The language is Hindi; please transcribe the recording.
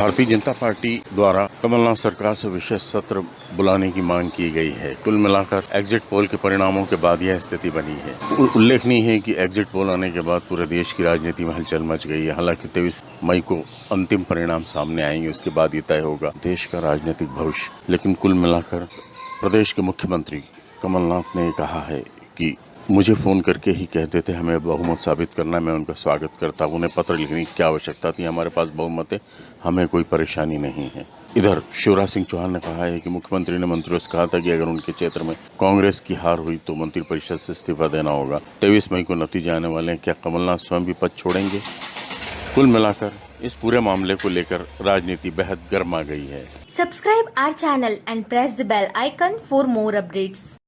भारतीय जनता पार्टी द्वारा कमलनाथ सरकार से विशेष सत्र बुलाने की मांग की गई है। कुल मिलाकर एग्जिट पोल के परिणामों के बाद यह स्थिति बनी है। उल्लेखनीय है कि एग्जिट पोल आने के बाद पूरे देश की राजनीति में हलचल मच गई है। हालाँकि तेईस मई को अंतिम परिणाम सामने आएँगे, उसके बाद ये तय होगा देश का राजनीतिक भविष्य। लेकिन कुल मिलाकर प्रदेश के मुख्यमंत्री कमलनाथ ने कहा है कि मुझे फ़ोन करके ही कहते थे हमें बहुमत साबित करना है, मैं उनका स्वागत करता हूँ। उन्हें पत्र लिखने की क्या आवश्यकता थी हमारे पास बहुमत है हमें कोई परेशानी नहीं है इधर शिवराज सिंह चौहान ने कहा है कि मुख्यमंत्री ने मंत्रियों से कहा था कि अगर उनके क्षेत्र में कांग्रेस की हार हुई तो मंत्रिपरिषद से इस्तीफा देना होगा तेईस मई को नतीजे आने वाले हैं क्या कमलनाथ स्वयं भी पद छोड़ेंगे कुल मिलाकर इस पूरे मामले को लेकर राजनीति बेहद गर्मा गई है subscribe our channel and press the bell icon for more updates.